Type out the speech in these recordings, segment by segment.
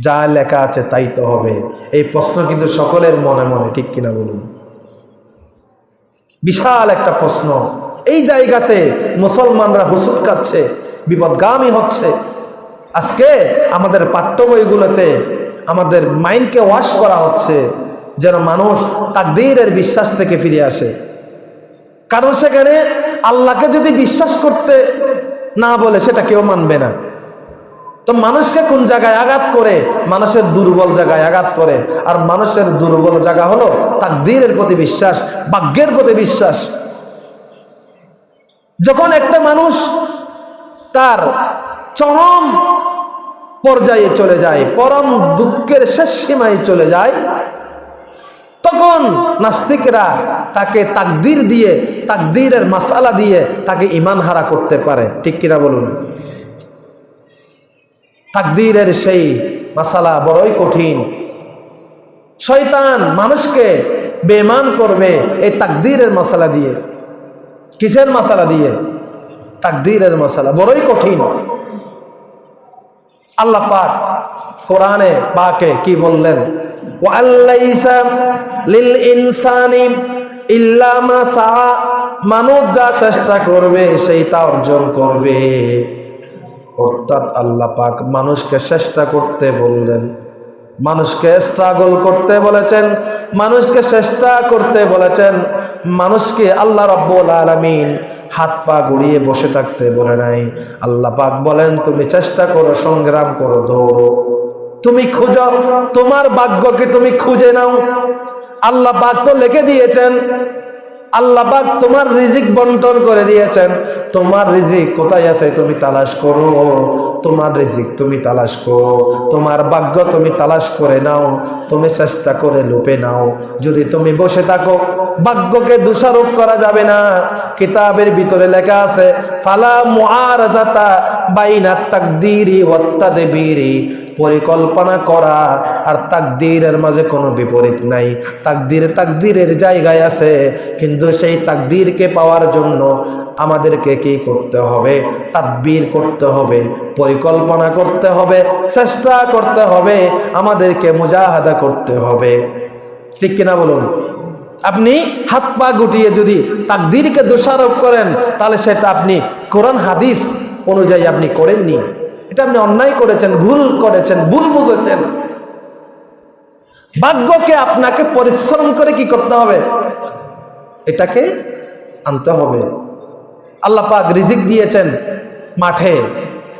যা লেখা আছে তাই তো হবে। এই প্রশ্ন কিন্তু সকলের মনে মনে, ঠিক কিনা বলুন? বিশাল একটা প্রশ্ন। এই জায়গাতে মুসলমানরা হুসুট কাচ্ছে, বিপদগামী হচ্ছে। আজকে আমাদের পাঠ্য বইগুলোতে আমাদের মাইন্ডকে ওয়াশ করা হচ্ছে, যেন মানুষ তাকদীরের বিশ্বাস থেকে ফিরে আসে। কারণ সেখানে আল্লাহকে যদি বিশ্বাস করতে না বলে, সেটা কেউ মানবে না। তো মানুষকে কোন জায়গায় আঘাত করে? মানুষের দুর্বল জায়গায় আঘাত করে। আর মানুষের দুর্বল জায়গা হলো তাকদীরের প্রতি বিশ্বাস, ভাগ্যের প্রতি বিশ্বাস। যখন একটা মানুষ তার চরম পর্যায়ে চলে যায়, পরম দুঃখের শেষ সীমায় চলে যায়, তখন নাস্তিকরা তাকে তাকদির দিয়ে, তাকদিরের মাসালা দিয়ে তাকে ইমান হারা করতে পারে। ঠিক কিনা বলুন? তাকদিরের সেই মাসালা বড়ই কঠিন। শয়তান মানুষকে বেমান করবে এই তাকদিরের মশালা দিয়ে। কিসের মশালা দিয়ে? তাকদিরের মশালা বড়ই কঠিন। আল্লাহ পাক কোরআনে পাকে কি বললেন? ইনসানি ইল্লা মা মানুষ যা চেষ্টা করবে সেই তা অর্জন করবে। অর্থাৎ আল্লাহ পাক মানুষকে চেষ্টা করতে বললেন। মানুষকে স্ট্রাগল করতে বলেছেন, মানুষকে চেষ্টা করতে বলেছেন, মানুষকে আল্লাহ রব্বুল আলামিন হাত পা গুড়িয়ে বসে থাকতে বলে নাই। আল্লাহ পাক বলেন, তুমি চেষ্টা করো, সংগ্রাম করো, দৌড়ো। তুমি খুঁজো, তোমার ভাগ্যকে তুমি খুঁজে নাও? আল্লাহ পাক তো লিখে দিয়েছেন আল্লাহ পাক তোমার রিজিক বন্টন করে দিয়েছেন। তোমার রিজিক কোথায় আছে তুমি তালাশ করো। তোমার রিজিক তুমি তালাশ করো। তোমার ভাগ্য তুমি তালাশ করে নাও। তুমি চেষ্টা করে লুপে নাও। যদি তুমি বসে থাকো, ভাগ্যকে দোষারোপ করা যাবে না। কিতাবের ভিতরে লেখা আছে, ফালা মুআরাজাতা বাইনা তাকদীরি ওয়াত্তাদবীরি। পরিকল্পনা করা আর তাকদীরের মাঝে কোনো বিপরীত নাই। তাকদীর তাকদীরের জায়গায় আছে, কিন্তু সেই তাকদীরকে পাওয়ার জন্য আমাদেরকে কি করতে হবে? তাদবীর করতে হবে, পরিকল্পনা করতে হবে, চেষ্টা করতে হবে, আমাদেরকে মুজাহাদা করতে হবে। ঠিক কিনা বলুন? আপনি হাত পা গুটিয়ে যদি তাকদীরকে দোষারোপ করেন, তাহলে সেটা আপনি কোরআন হাদিস অনুযায়ী আপনি করেননি। এটা আপনি অন্যায় করেছেন, ভুল করেছেন, ভুল বুঝেছেন। ভাগ্যকে আপনাকে পরিশ্রম করে কি করতে হবে? এটাকে আনতে হবে। আল্লাহ পাক রিজিক দিয়েছেন মাঠে।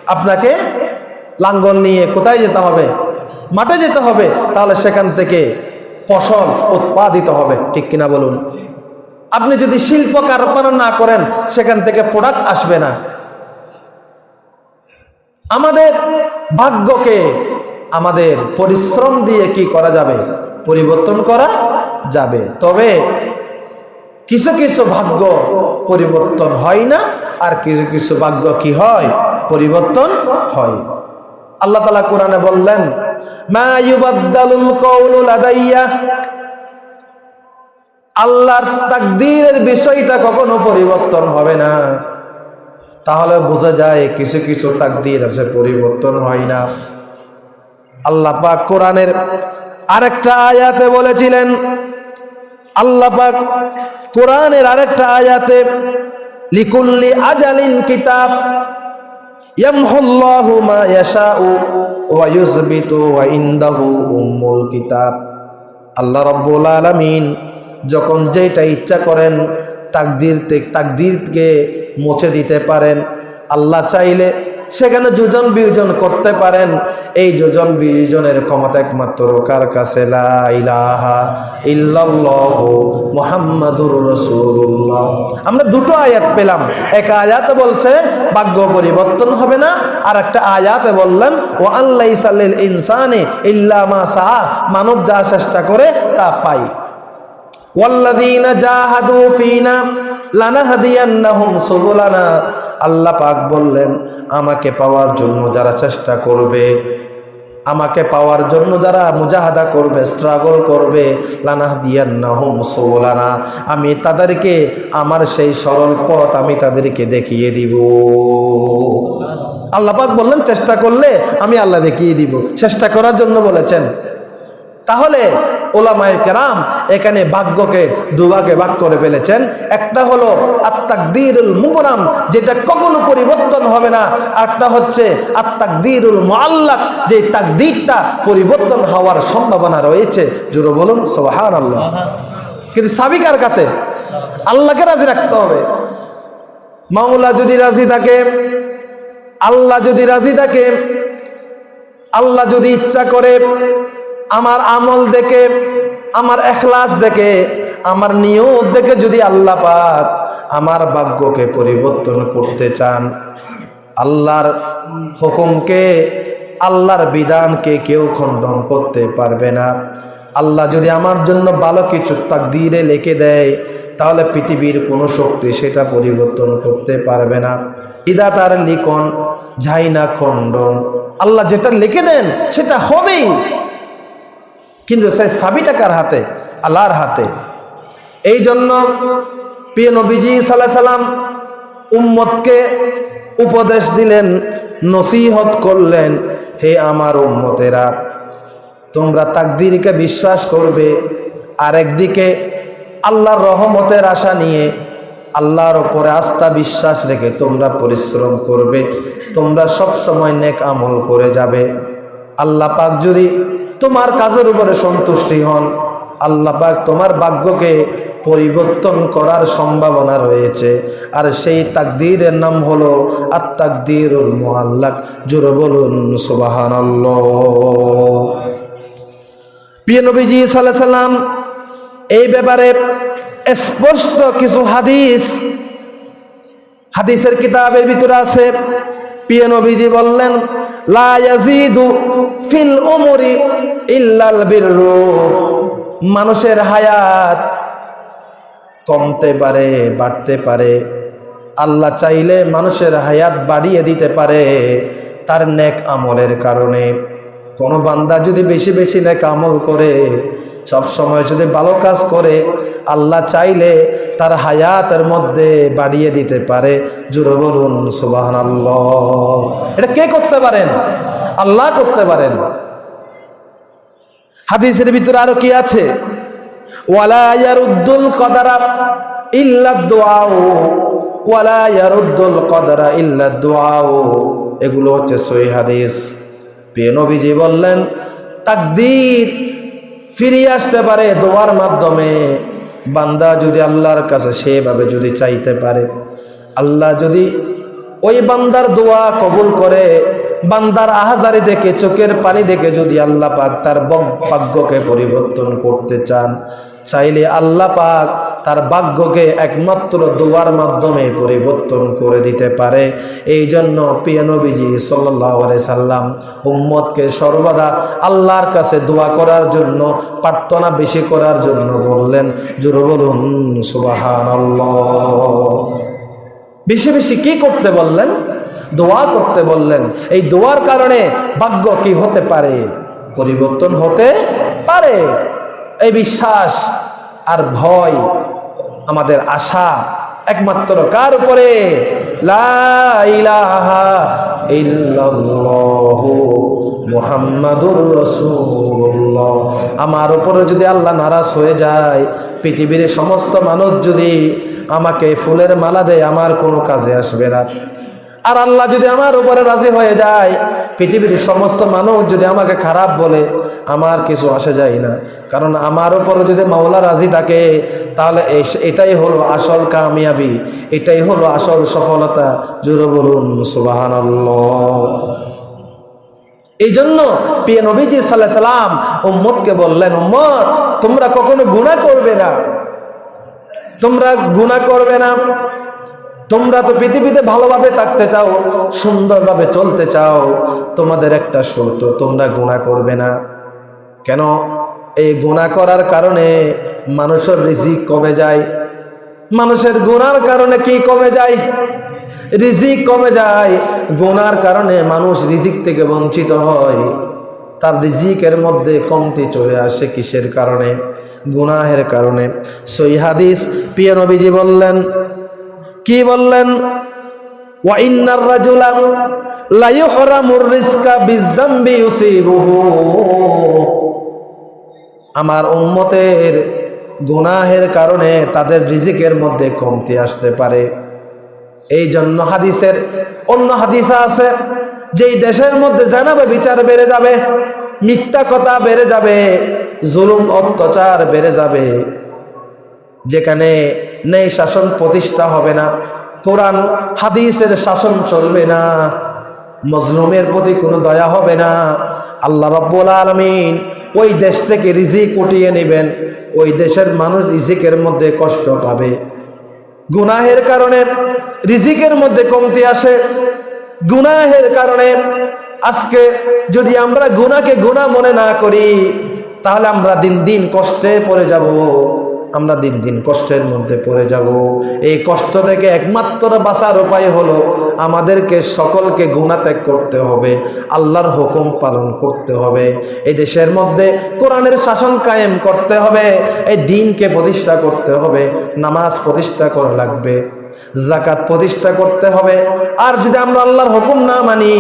আপনাকে লাঙ্গল নিয়ে কোথায় যেতে হবে? মাঠে যেতে হবে, তাহলে সেখান থেকে ফসল উৎপাদিত হবে। ঠিক কিনা বলুন? আপনি যদি শিল্প কারখানা না করেন, সেখান থেকে প্রোডাক্ট আসবে না। আমাদের ভাগ্যকে, আমাদের পরিশ্রম দিয়ে কি করা যাবে? পরিবর্তন করা যাবে। তবে কিছু কিছু ভাগ্য পরিবর্তন হয় না, আর কিছু কিছু ভাগ্য কি হয়? পরিবর্তন হয়। আল্লাহ তালা কোরআনে বললেন আল্লাহর তাকদীরের বিষয়টা কখনো পরিবর্তন হবে না। তাহলে বোঝা যায় কিছু কিছু তাকদীর আছে, পরিবর্তন হয় না। আল্লাহ পাক কোরআনের আরেকটা আয়াতে বলেছিলেন, আল্লাহ পাক কোরআনের আরেকটা আয়াতে, লিকুল্লি আজালিন কিতাব, ইয়ামহুল্লাহু মা ইয়াশাউ ওয়া ইউসবিতু ওয়া ইনদাহু কিতাব। আল্লাহ রাব্বুল আলামিন যখন যেটা ইচ্ছা করেন, তাকদীর তাকদীরকে মুছে দিতে পারেন। আল্লাহ চাইলে সেখানে যোজন বিয়োজন করতে পারেন। এই যোজন বিয়োজনের ক্ষমতা একমাত্র কার কাছে? আমরা দুটো আয়াত পেলাম। এক আয়াত বলছে, ভাগ্য পরিবর্তন হবে না। আর একটা আয়াতে বললেন ও আল্লাহ সাল্লিল ইনসানে ইল্লা মা সাহা মানব যা চেষ্টা করে তা পাই। ফিনা লানাহদিয়ান্নাহুম সুবুলানা। আল্লাহ পাক বললেন, আমাকে পাওয়ার জন্য যারা চেষ্টা করবে, আমাকে পাওয়ার জন্য যারা মুজাহাদা করবে স্ট্রাগল করবে, লানাহদিয়ান্নাহুম সুবুলানা। আমি তাদেরকে, আমার সেই সরল পথ আমি তাদেরকে দেখিয়ে দিব। আল্লাহ পাক বললেন, চেষ্টা করলে আমি আল্লাহ দেখিয়ে দিব। চেষ্টা করার জন্য বলেছেন তাহলে ওলামায়ে কেরাম এখানে ভাগ্যকে দুভাগে ভাগ করে ফেলেছেন। একটা হলো আত্মাকদিরুল মুবরাম যেটা কখনো পরিবর্তন হবে না। আরেকটা হচ্ছে আত্মাকদিরুল মুআল্লাক, যে তাকদিরটা পরিবর্তন হওয়ার সম্ভাবনা রয়েছে। জোরে বলুন সোহান আল্লাহ কিন্তু সাবিকার কাতে আল্লাহকে রাজি রাখতে হবে। মাওলা যদি রাজি থাকে, আল্লাহ যদি রাজি থাকে, আল্লাহ যদি ইচ্ছা করে আমার আমল দেখে, আমার এখলাস দেখে, আমার নিয়ত দেখে যদি আল্লাহ পাক আমার ভাগ্যকে পরিবর্তন করতে চান, আল্লাহর হুকুমকে, আল্লাহর বিধানকে কেউ খণ্ডন করতে পারবে না। আল্লাহ যদি আমার জন্য ভালো কিছু তাক তাকদিরে লিখে দেয়, তাহলে পৃথিবীর কোনো শক্তি সেটা পরিবর্তন করতে পারবে না। বিধাতার লিখন যাই না খণ্ডন। আল্লাহ যেটা লিখে দেন, সেটা হবেই। কিন্তু সেই সাবিটা কার হাতে? আল্লাহর হাতে। এই জন্য প্রিয় নবীজি সাল্লাহ সাল্লাম উম্মতকে উপদেশ দিলেন, নসিহত করলেন, হে আমার উম্মতেরা, তোমরা তাকদিরকে বিশ্বাস করবে। আর একদিকে আল্লাহর রহমতের আশা নিয়ে আল্লাহর ওপরে আস্থা বিশ্বাস রেখে তোমরা পরিশ্রম করবে। তোমরা সব সময় নেক আমল করে যাবে। আল্লাহ পাক যদি তোমার কাজের উপরে সন্তুষ্টি হন। আল্লাহ পাক তোমার ভাগ্যকে পরিবর্তন করার সম্ভাবনা রয়েছে। আর সেই তাকদীরের নাম হলো আর তাকদীরুল মুআল্লাক। জোরে বলুন, সুবহানাল্লাহ। প্রিয় নবীজি সাল্লাহ সাল্লাম, এই ব্যাপারে স্পষ্ট কিছু হাদিস, হাদিসের কিতাবের ভিতরে আছে। প্রিয় নবীজি বললেন, লা ইয়াজিদু ফিল উমরি ইল্লাল বিররু। মানুষের হায়াত কমতে পারে, বাড়তে পারে। আল্লাহ চাইলে মানুষের হায়াত বাড়িয়ে দিতে পারে তার নেক আমলের কারণে। কোনো বান্দা যদি বেশি বেশি নেক আমল করে, সব সময় যদি ভালো কাজ করে, আল্লাহ চাইলে তার হায়াতের মধ্যে বাড়িয়ে দিতে পারে। জোরে বলুন সুবাহান এটা কে করতে পারেন? আল্লাহ করতে পারেন। হাদিসের ভিতরে আরও কি আছে? ওয়ালা ইয়ারুদ্দুল কদারা ইল্লা দুআউ, ওয়ালা ইয়ারুদ্দুল কদারা ইল্লা এগুলো হচ্ছে সহি হাদিস। নবীজি বললেন, তাকদীর ফিরিয়ে আসতে পারে দোয়ার মাধ্যমে। বান্দা যদি আল্লাহর কাছে সেভাবে যদি চাইতে পারে, আল্লাহ যদি ওই বান্দার দোয়া কবুল করে বান্দার আহাজারি দেখে, চোখের পানি দেখে যদি আল্লাহ পাক তার ভাগ্যকে পরিবর্তন করতে চান, চাইলে আল্লাহ পাক তার ভাগ্যকে একমাত্র দোয়ার মাধ্যমে পরিবর্তন করে দিতে পারে। এই জন্য প্রিয় নবীজি সাল্লাহ সাল্লাম উম্মতকে সর্বদা আল্লাহর কাছে দোয়া করার জন্য, প্রার্থনা বেশি করার জন্য বললেন, জোরে বলুন সুবাহান বেশি বেশি কি করতে বললেন? দোয়া করতে বললেন। এই দোয়ার কারণে ভাগ্য কি হতে পারে? পরিবর্তন হতে পারে। এই বিশ্বাস আর ভয় আমাদের আশা একমাত্র কার উপরে? আমার উপরে যদি আল্লাহ নারাজ হয়ে যায়, পৃথিবীর সমস্ত মানুষ যদি আমাকে ফুলের মালা দেয়, আমার কোনো কাজে আসবে না। আর আল্লাহ যদি আমার উপরে রাজি হয়ে যায়, পৃথিবীর সমস্ত মানুষ যদি আমাকে খারাপ বলে, আমার কিছু আসে যায় না। কারণ আমার উপরে যদি মাওলা রাজি থাকে, তাহলে এটাই হলো আসল কামিয়াবি, এটাই হলো আসল সফলতা। জুড়ে বলুন সুবাহান এই জন্য প্রিয় নবীজি সাল্লাহ সাল্লাম উম্মতকে বললেন, উম্মত, তোমরা কখনো গুনাহ করবে না। তোমরা গুনাহ করবে না। তোমরা তো পৃথিবীতে ভালোভাবে থাকতে চাও, সুন্দরভাবে চলতে চাও, তোমাদের একটা শর্ত, তোমরা গুণা করবে না। কেন? এই গুণা করার কারণে মানুষের রিজিক কমে যায়। মানুষের গুণার কারণে কি কমে যায়? রিজিক কমে যায়। গুনার কারণে মানুষ রিজিক থেকে বঞ্চিত হয়। তার রিজিকের মধ্যে কমতি চলে আসে কিসের কারণে? গুনাহের কারণে। সই হাদিস, প্রিয় বললেন কি বললেন? ওয়াইন্নার রাজুলা লা ইউহরামুর রিজকা বিযামবি ইউসিবুহু। আমার উম্মতের গুনাহের কারণে তাদের রিজিকের মধ্যে কমতি আসতে পারে। এই জন্য হাদিসের অন্য হাদিসা আছে, যেই দেশের মধ্যে জানাবে বিচার বেড়ে যাবে, মিথ্যা কথা বেড়ে যাবে, জুলুম, অত্যাচার বেড়ে যাবে। যেখানে নেই শাসন, প্রতিষ্ঠা হবে না। কোরআন, হাদিসের শাসন চলবে না। মজলুমের প্রতি কোনো দয়া হবে না। আল্লাহ রব্বুল আলমিন ওই দেশ থেকে রিজিক উঠিয়ে নেবেন। ওই দেশের মানুষ রিজিকের মধ্যে কষ্ট পাবে। গুনাহের কারণে রিজিকের মধ্যে কমতি আসে। গুনাহের কারণে আজকে যদি আমরা গুনাকে গুনাহ মনে না করি, তাহলে আমরা দিন দিন কষ্টে পড়ে যাব। আমরা দিন দিন কষ্টের মধ্যে পড়ে যাব। এই কষ্ট থেকে একমাত্র বাঁচার উপায় হলো আমাদেরকে সকলকে গুণাত্যাগ করতে হবে, আল্লাহর হুকুম পালন করতে হবে। এই দেশের মধ্যে কোরআনের শাসন কায়েম করতে হবে, এই দিনকে প্রতিষ্ঠা করতে হবে, নামাজ প্রতিষ্ঠা করা লাগবে জাকাত প্রতিষ্ঠা করতে হবে। আর যদি আমরা আল্লাহর হুকুম না মানি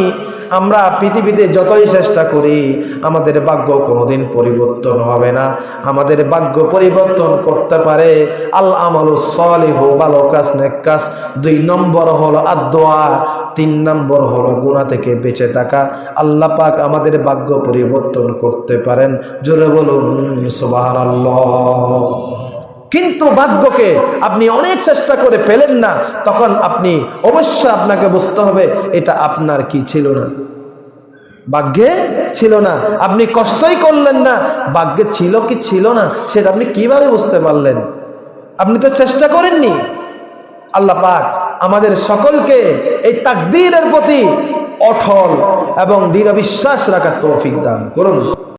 আমরা পৃথিবীতে যতই চেষ্টা করি, আমাদের ভাগ্য কোনোদিন পরিবর্তন হবে না। আমাদের ভাগ্য পরিবর্তন করতে পারে আল আমলু সলিহ ভালো কাজ নেক দুই নম্বর হলো আদোয়া তিন নম্বর হলো গুণা থেকে বেঁচে থাকা। আল্লাহ পাক আমাদের ভাগ্য পরিবর্তন করতে পারেন। জোরে বলুন, সুবহানাল্লাহ। কিন্তু ভাগ্যকে আপনি অনেক চেষ্টা করে পেলেন না, তখন আপনি অবশ্যই আপনাকে বুঝতে হবে, এটা আপনার কি ছিল না। ভাগ্যে ছিল না। আপনি কষ্টই করলেন না, ভাগ্যে ছিল কি ছিল না, সেটা আপনি কীভাবে বুঝতে পারলেন? আপনি তো চেষ্টা করেননি। আল্লাহ পাক আমাদের সকলকে এই তাকদীরের প্রতি অঠল এবং দৃঢ় বিশ্বাস রাখার তৌফিক দান করুন।